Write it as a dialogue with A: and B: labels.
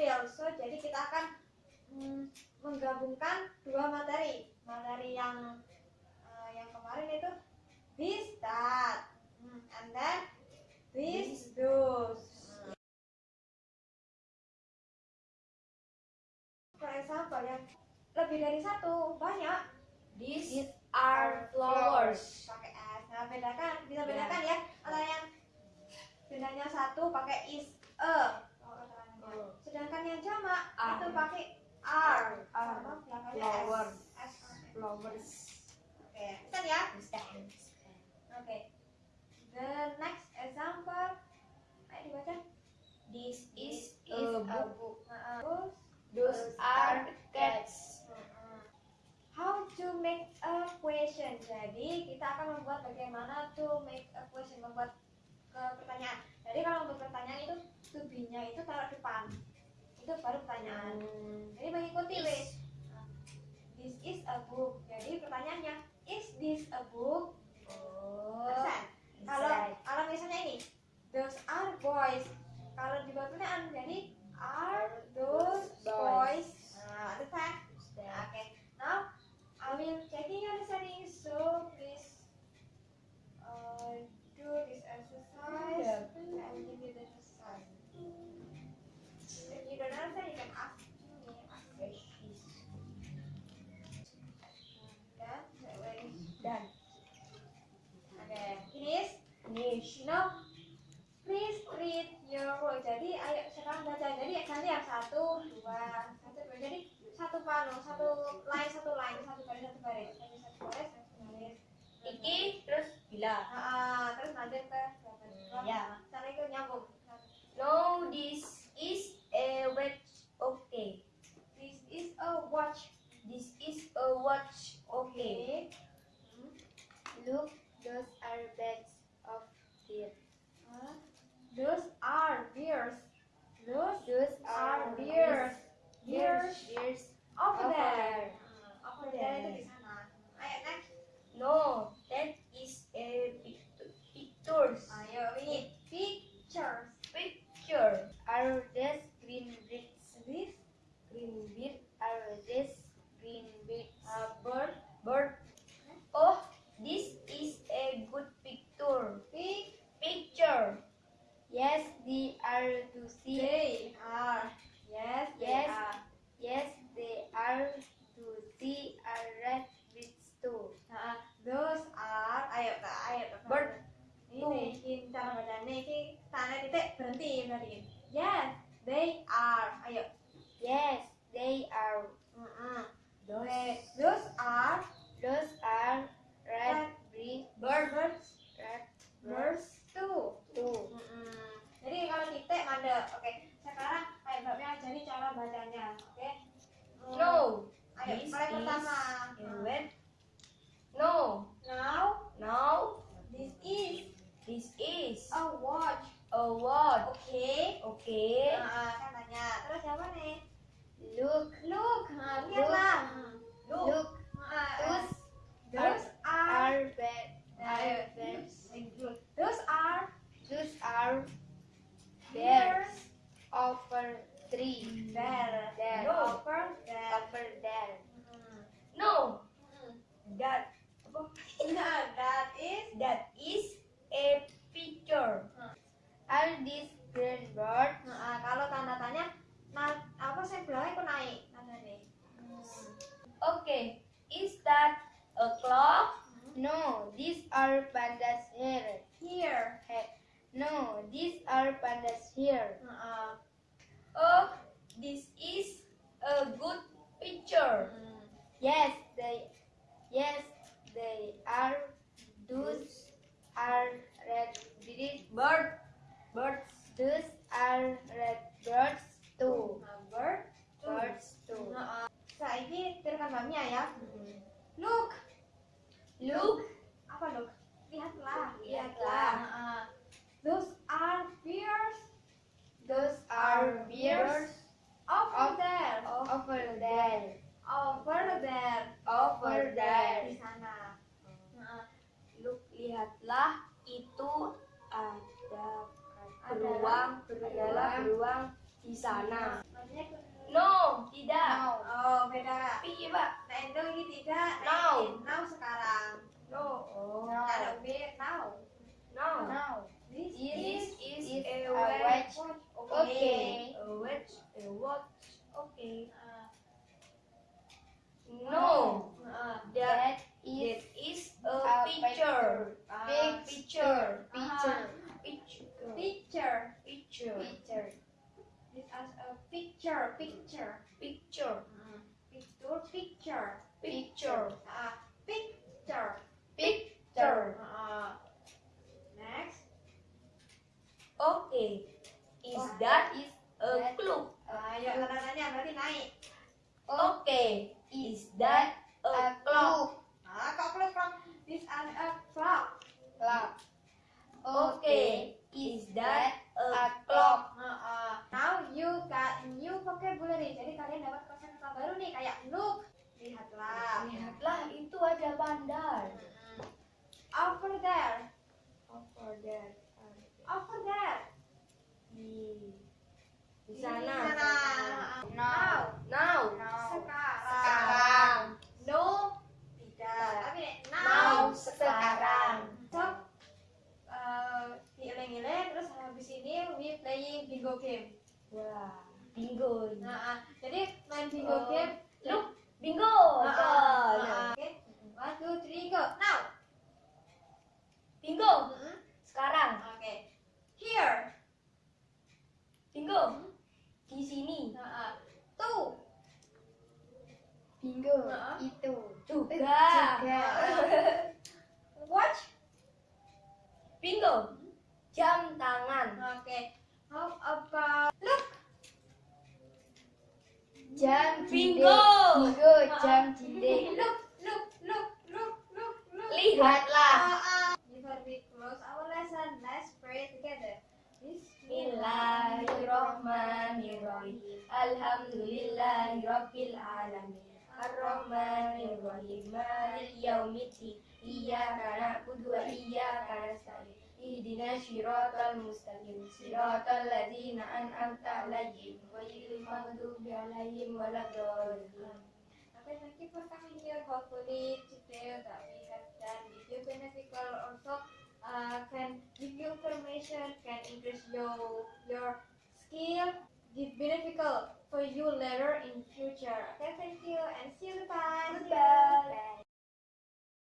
A: combine two materials. So jadi kita akan mm, menggabungkan dua materi. Materi yang eh, yang kemarin itu this that Hmm, and then this those. For example yang lebih dari satu banyak
B: These are flowers.
A: pakai s. Nah bedakan bisa
B: Ya.
A: bedakan ya antara yang bedanya satu pakai is a.
B: Oh.
A: Sedangkan yang jamak
B: R.
A: itu pakai r
B: R.
A: belakangnya
B: Flower.
A: s.
B: Flowers.
A: Oke, pesan ya. Oke. The next example, ayo dibaca.
B: This is
A: is
B: a book.
A: Terus,
B: Those are cats.
A: mm-mm. How to make a question. Jadi kita akan membuat bagaimana to make a question, membuat ke pertanyaan. Jadi kalau untuk pertanyaan itu to be-nya itu taruh depan. Itu baru pertanyaan. Jadi mengikuti wes. This is a book. Jadi pertanyaannya is this a book?
B: Oh.
A: Pesan. Kalau
B: Inside.
A: kalau misalnya ini, those are boys. Kalau dibuat pertanyaan jadi are those boys? Nah, understand?
B: Understand.
A: Okay. Now I will checking your settings. So please uh, do this exercise.
B: Yeah.
A: I will give you the exercise. If you don't understand, you can ask me. Ask me. Done. Ready?
B: Dan
A: Okay. Finish.
B: finish.
A: Now, please read your work. Jadi, ayo sekarang baca. Jadi, ganti yang satu, dua, satu, dua. Jadi, satu panu, satu line, satu line, satu baris, satu baris. Jadi, satu baris, satu baris.
B: Iki terus bila.
A: Nah, terus lanjut ke?
B: Hmm, ya.
A: Cara itu nyambung.
B: No, this is a watch. Okay.
A: This is a watch.
B: This is a watch. Okay.
A: Hmm.
B: Look, those are bags of deer.
A: Huh? Those are beers. Those
B: Those
A: are
B: are
A: beers.
B: Beers.
A: Beers
B: Beers.
A: over
B: Over
A: there.
B: there.
A: Hmm, Over there itu di sana. Ayo next.
B: No, that is a pict- pictures.
A: Ayo ini pictures.
B: Picture. Are these green beads?
A: This
B: Green bead. Are these green beads?
A: uh, bird
B: Bird. Oh, this is a good picture.
A: pic
B: Picture. Yes, they are to see.
A: they are yes they
B: Yes.
A: are.
B: Yes, they are to see a red beads too.
A: Nah, those ayo Kak.
B: Bird.
A: Ini ini cara bacanya ini tanda titik berhenti berarti. Yes, they are. Ayo.
B: Yes, they are.
A: Mm-mm.
B: Those,
A: They- Those are
B: those are red. Red
A: Birds too.
B: too.
A: Mm-mm. Jadi kalau titik mandek. Oke. Sekarang ayo Mbak Mia ajari cara bacanya. Oke. Mm.
B: No,
A: Ayo,
B: this
A: mulai
B: is
A: pertama.
B: a red. No,
A: Now,
B: now
A: this is
B: this is
A: a watch.
B: A watch.
A: Oke.
B: Okay.
A: Nah, kan tanya. Terus siapa nih?
B: Look,
A: Look. Nah, lihatlah.
B: look.
A: Look. Nah,
B: Those
A: those are.
B: are bad.
A: Ayo.
B: Are bears.
A: Those are
B: Those are
A: bears.
B: bears over three.
A: There.
B: There.
A: Over there.
B: Over there.
A: Hmm.
B: No,
A: Hmm.
B: that
A: Nah, that is.
B: that is a picture.
A: Hmm.
B: These green birds?
A: Nah, kalau tanda tanya, nah, apa sih belakangnya kok naik tanda nih?
B: Okay, is that a clock? No, these are pandas here.
A: Here.
B: He- No, these are pandas here.
A: Nah,
B: Oh, this is a good picture.
A: hmm.
B: Yes, they yes, they are those are red.
A: Bird.
B: Birds. Those are red birds too.
A: Bird. Two.
B: Birds too.
A: Nah, saiki terukan mbaknya ya. Look.
B: Look,
A: Apa look? Lihatlah.
B: Lihatlah.
A: Nah, those are bears
B: those are bears
A: over
B: Of-
A: there.
B: over there.
A: Over there.
B: Over
A: Di
B: there.
A: sana. Nah,
B: Look, lihatlah itu ada
A: Adalah
B: beruang,
A: beruang.
B: adalah beruang
C: di sana. No, tidak.
B: Now.
A: Oh, beda.
C: Piye, Pak?
A: Nah, Indo ini tidak. Nah,
C: Now.
A: sekarang.
C: No. Oh.
A: Ada B now.
C: No.
B: Now.
A: This
C: This is
B: is
C: a
B: a
C: watch.
B: watch.
A: Okay.
C: A watch. A watch. Okay.
A: Uh,
C: No.
A: uh,
C: That
B: That is
C: is a
B: a
C: picture.
A: uh,
B: big
C: Picture.
B: picture.
C: Picture.
A: picture.
C: Picture.
B: Picture.
A: Is a picture. Picture.
C: Picture.
A: Picture. Picture.
C: Picture.
A: Uh, picture.
C: Picture.
A: Uh, next.
C: Okay. Is
B: Oh,
C: that
B: is
C: a clue?
A: Uh, ya tanda tanya berarti naik.
C: Okay.
B: is
C: that a
B: a
C: clock?
A: Ah, kok clock clock? This is a clock.
B: clock?
C: Okay. Is that a clock?
A: Uh, uh, now you got new vocabulary. Jadi kalian dapat kosakata baru nih kayak look. Lihatlah.
C: Lihatlah itu ada.
A: Mm-mm. Over there.
C: Over there.
A: Over there.
C: Di di
A: Di
C: sana.
A: sana. Now.
C: Now.
A: Sekarang.
C: Sekarang.
A: No. Tidak. Tapi nih, now.
C: Now sekarang.
A: So, uh, diiling-iling terus habis ini we playing bingo game.
C: Wah, bingo.
A: Nah, ah, jadi main bingo
C: Oh.
A: game.
C: Look, bingo.
A: Ah, ah,
C: Tuh,
A: ah,
C: nah.
A: ah. Oke. One, two, three, go. Now.
C: Bingo.
A: Mm-mm.
C: Sekarang.
A: Oke. Here.
C: Bingo. Di sini.
A: Nah, ah. Two.
B: Bingo.
A: Nah.
B: Itu.
C: Juga.
B: Juga.
A: Watch.
C: Bingo. Jam tangan.
A: Oke. How about?
B: Jam
C: Bingo.
B: Bingo. Jam jindek.
A: Look, look, look, look, look, look.
C: Lihatlah.
A: Ah, ah. Before we close our lesson, let's pray together.
C: Bismillahirrahmanirrahim. Alhamdulillahirabbil alamin. Ar-Rahmanirrahim. Maliki yaumiddin. Iyyaka na'budu wa iyyaka nasta'in. Ihdinas siratal mustaqim. Siratal ladzina an'amta 'alaihim ghairil maghdubi 'alaihim waladdallin.
A: Okay, thank you for coming here. Hopefully today that we have done with you beneficial also uh, can give you information, can increase your your skill, give beneficial for you later in future. Okay, thank you and see you. Bye.
C: Goodbye.